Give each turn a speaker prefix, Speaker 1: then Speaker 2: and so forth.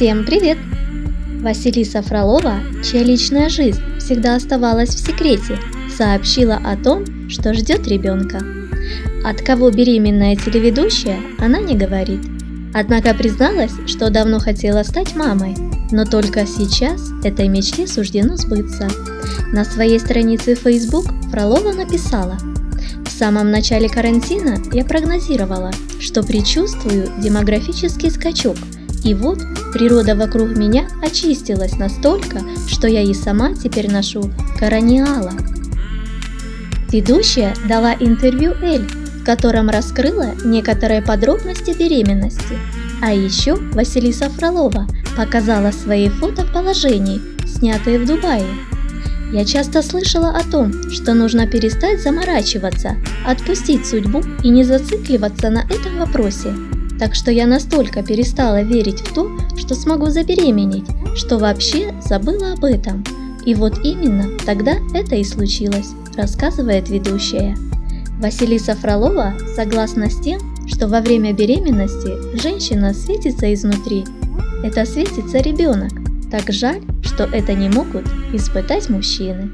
Speaker 1: Всем привет! Василиса Фролова, чья личная жизнь всегда оставалась в секрете, сообщила о том, что ждет ребенка. От кого беременная телеведущая, она не говорит. Однако призналась, что давно хотела стать мамой, но только сейчас этой мечте суждено сбыться. На своей странице Facebook Фролова написала «В самом начале карантина я прогнозировала, что предчувствую демографический скачок, и вот природа вокруг меня очистилась настолько, что я и сама теперь ношу корониала». Ведущая дала интервью Эль, в котором раскрыла некоторые подробности беременности. А еще Василиса Фролова показала свои фото в положении, снятые в Дубае. Я часто слышала о том, что нужно перестать заморачиваться, отпустить судьбу и не зацикливаться на этом вопросе. Так что я настолько перестала верить в то, что смогу забеременеть, что вообще забыла об этом. И вот именно тогда это и случилось, рассказывает ведущая. Василиса Фролова согласна с тем, что во время беременности женщина светится изнутри. Это светится ребенок. Так жаль, что это не могут испытать мужчины.